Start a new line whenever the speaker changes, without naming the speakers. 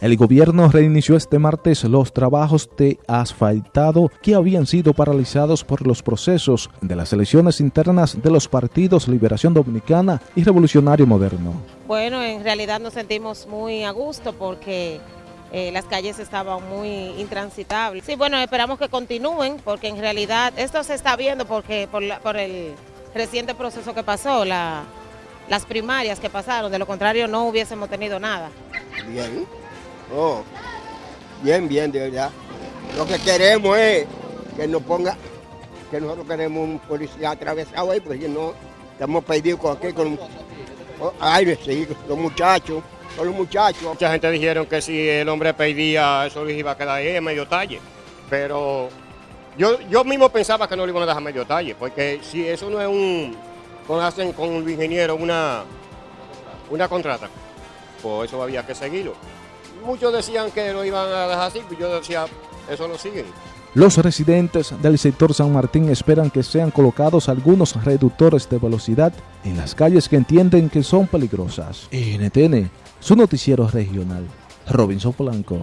El gobierno reinició este martes los trabajos de asfaltado que habían sido paralizados por los procesos de las elecciones internas de los partidos Liberación Dominicana y Revolucionario Moderno.
Bueno, en realidad nos sentimos muy a gusto porque eh, las calles estaban muy intransitables. Sí, bueno, esperamos que continúen porque en realidad esto se está viendo porque por, por el reciente proceso que pasó, la, las primarias que pasaron, de lo contrario no hubiésemos tenido nada.
Bien. Oh, bien, bien, de verdad. Lo que queremos es que nos ponga, que nosotros queremos un policía atravesado ahí, porque no estamos perdidos con aquí, con oh, ay, sí, los muchachos, con los muchachos.
Mucha gente dijeron que si el hombre pedía, eso iba a quedar ahí en medio talle, pero yo, yo mismo pensaba que no le iban a dejar medio talle, porque si eso no es un, hacen con el ingeniero una, una contrata, pues eso había que seguirlo muchos decían que lo iban a dejar así, pues yo decía, eso lo siguen.
Los residentes del sector San Martín esperan que sean colocados algunos reductores de velocidad en las calles que entienden que son peligrosas. NTN, su noticiero regional, Robinson Polanco.